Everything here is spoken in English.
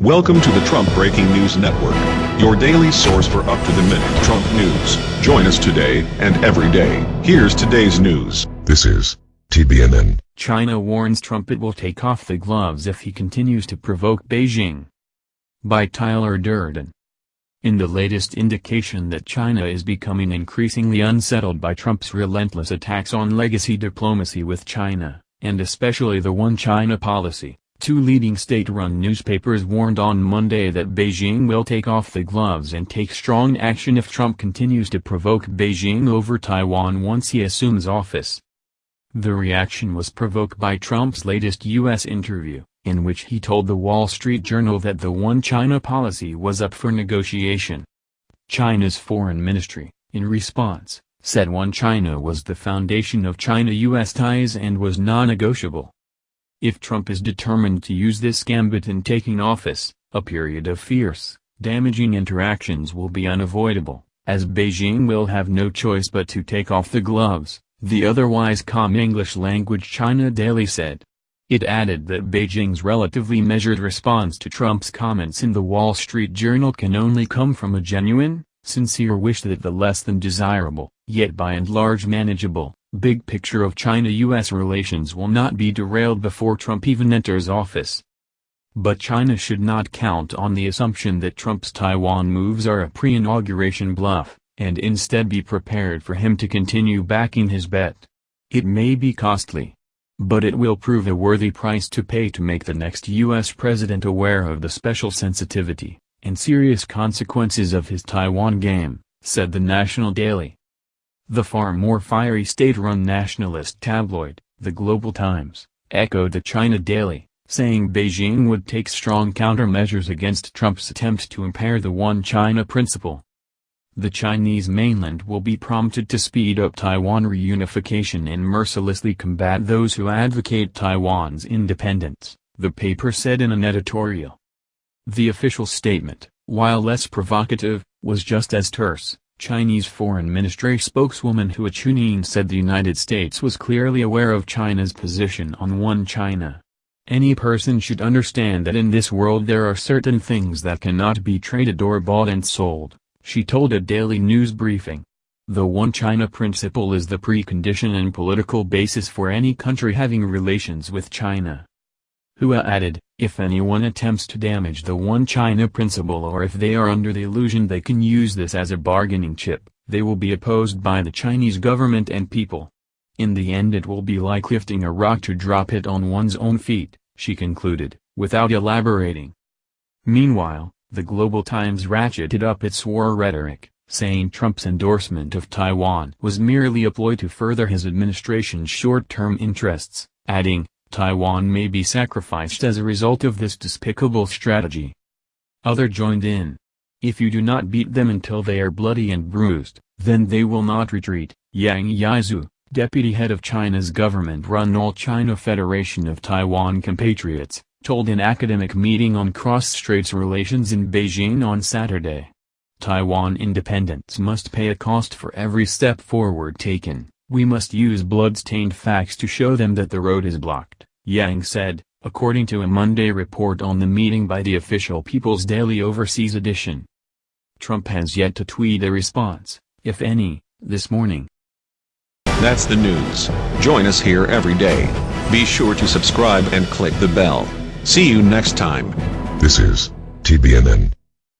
Welcome to the Trump Breaking News Network, your daily source for up-to-the-minute Trump news. Join us today and every day. Here's today's news. This is TBNN. China warns Trump it will take off the gloves if he continues to provoke Beijing. By Tyler Durden. In the latest indication that China is becoming increasingly unsettled by Trump's relentless attacks on legacy diplomacy with China, and especially the One China policy, Two leading state-run newspapers warned on Monday that Beijing will take off the gloves and take strong action if Trump continues to provoke Beijing over Taiwan once he assumes office. The reaction was provoked by Trump's latest U.S. interview, in which he told the Wall Street Journal that the One China policy was up for negotiation. China's foreign ministry, in response, said One China was the foundation of China-U.S. ties and was non-negotiable. If Trump is determined to use this gambit in taking office, a period of fierce, damaging interactions will be unavoidable, as Beijing will have no choice but to take off the gloves, the otherwise calm English-language China Daily said. It added that Beijing's relatively measured response to Trump's comments in the Wall Street Journal can only come from a genuine, sincere wish that the less than desirable, yet by and large manageable, big picture of China-US relations will not be derailed before Trump even enters office. But China should not count on the assumption that Trump's Taiwan moves are a pre-inauguration bluff, and instead be prepared for him to continue backing his bet. It may be costly. But it will prove a worthy price to pay to make the next U.S. president aware of the special sensitivity and serious consequences of his Taiwan game, said the National Daily. The far more fiery state-run nationalist tabloid, The Global Times, echoed the China Daily, saying Beijing would take strong countermeasures against Trump's attempt to impair the One China principle. The Chinese mainland will be prompted to speed up Taiwan reunification and mercilessly combat those who advocate Taiwan's independence, the paper said in an editorial. The official statement, while less provocative, was just as terse. Chinese Foreign Ministry spokeswoman Hua Chunying said the United States was clearly aware of China's position on One China. Any person should understand that in this world there are certain things that cannot be traded or bought and sold, she told a daily news briefing. The One China principle is the precondition and political basis for any country having relations with China. Hua added, if anyone attempts to damage the One China principle or if they are under the illusion they can use this as a bargaining chip, they will be opposed by the Chinese government and people. In the end it will be like lifting a rock to drop it on one's own feet, she concluded, without elaborating. Meanwhile, the Global Times ratcheted up its war rhetoric, saying Trump's endorsement of Taiwan was merely a ploy to further his administration's short-term interests, adding, Taiwan may be sacrificed as a result of this despicable strategy. Other joined in. If you do not beat them until they are bloody and bruised, then they will not retreat, Yang Yizhou, deputy head of China's government-run All-China Federation of Taiwan compatriots, told an academic meeting on cross-straits relations in Beijing on Saturday. Taiwan independence must pay a cost for every step forward taken. We must use blood-stained facts to show them that the road is blocked, Yang said, according to a Monday report on the meeting by the official People's Daily Overseas edition. Trump has yet to tweet a response, if any, this morning. That's the news. Join us here every day. Be sure to subscribe and click the bell. See you next time. This is TBNN.